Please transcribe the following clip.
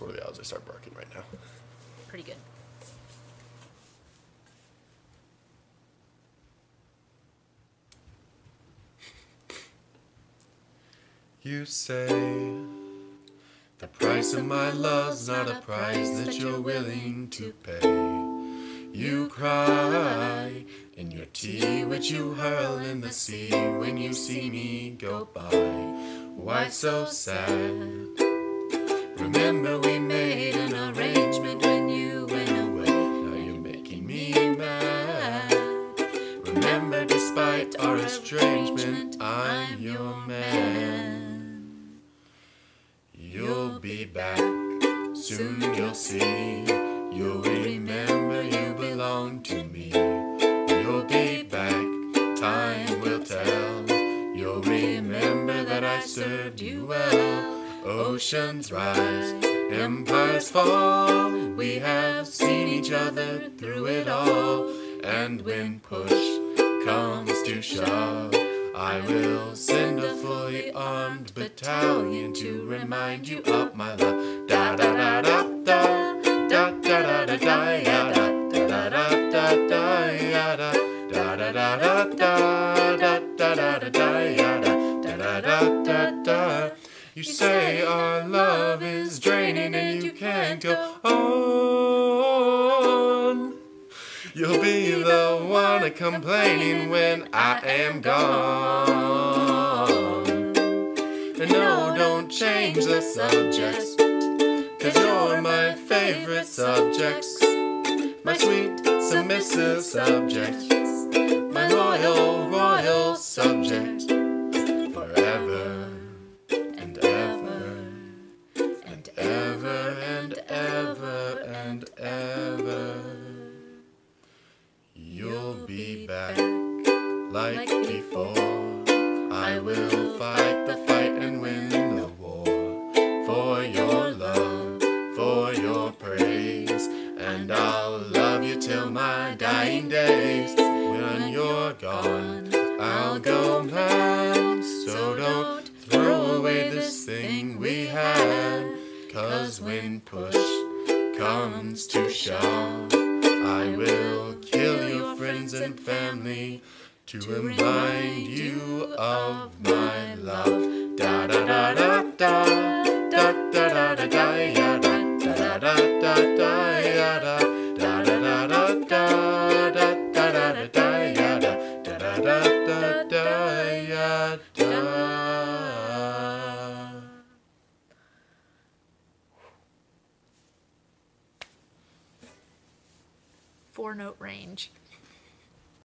what are the odds I start barking right now? Pretty good. You say the price of my love's not a price that you're willing to pay. You cry in your tea, which you hurl in the sea when you see me go by. Why so sad? Remember we made an arrangement when you went away. Now you're making me mad. Remember, despite our estrangement, I'm your man. You'll be back, soon you'll see. You'll remember you belong to me. You'll be back, time will tell. You'll remember that I served you well. Oceans rise, empires fall. We have seen each other through it all. And when push comes to shove, I will send a fully armed battalion to remind you of my love. Da da da da da da da da da da ya da da da da da ya da da da da da da da da da da da ya da da da da da da. You say our love is draining and you can't go on. You'll be the one complaining when I am gone. And no, don't change the subject, cause you're my favorite subjects. My sweet, submissive subject, and ever. You'll be back like before. I will fight the fight and win the war for your love, for your praise, and I'll love you till my dying days. When you're gone, I'll go mad. Comes to shove, I will kill your friends and family to remind you of my love. Da da da da da da da da da da ya da da da da da ya da da da da da da da da da da ya da da da da da da ya da. Four note range.